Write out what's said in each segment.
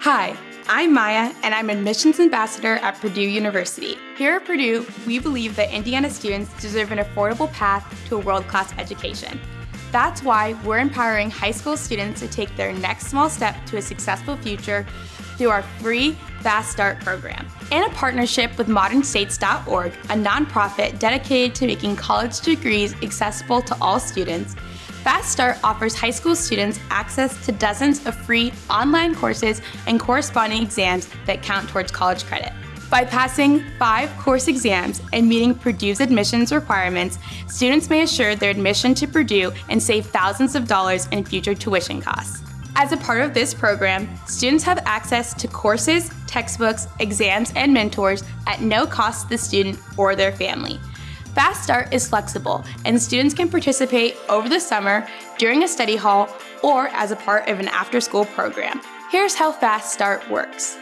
Hi, I'm Maya, and I'm Admissions Ambassador at Purdue University. Here at Purdue, we believe that Indiana students deserve an affordable path to a world-class education. That's why we're empowering high school students to take their next small step to a successful future through our free Fast Start program. In a partnership with modernstates.org, a nonprofit dedicated to making college degrees accessible to all students, Fast Start offers high school students access to dozens of free online courses and corresponding exams that count towards college credit. By passing five course exams and meeting Purdue's admissions requirements, students may assure their admission to Purdue and save thousands of dollars in future tuition costs. As a part of this program, students have access to courses, textbooks, exams, and mentors at no cost to the student or their family. Fast Start is flexible, and students can participate over the summer, during a study hall, or as a part of an after-school program. Here's how Fast Start works.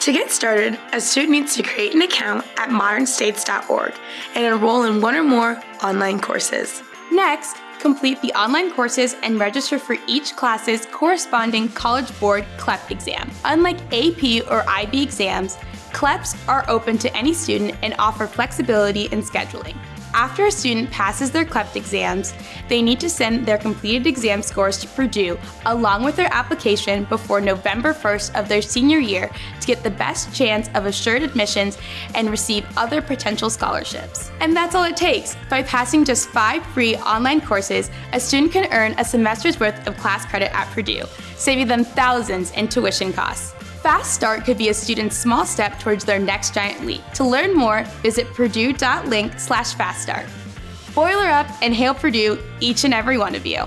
To get started, a student needs to create an account at modernstates.org and enroll in one or more online courses. Next, complete the online courses and register for each class's corresponding College Board CLEP exam. Unlike AP or IB exams, CLEPs are open to any student and offer flexibility in scheduling. After a student passes their CLEP exams, they need to send their completed exam scores to Purdue along with their application before November 1st of their senior year to get the best chance of assured admissions and receive other potential scholarships. And that's all it takes. By passing just five free online courses, a student can earn a semester's worth of class credit at Purdue, saving them thousands in tuition costs. Fast Start could be a student's small step towards their next giant leap. To learn more, visit purdue.link slash faststart. Boiler up and hail Purdue, each and every one of you.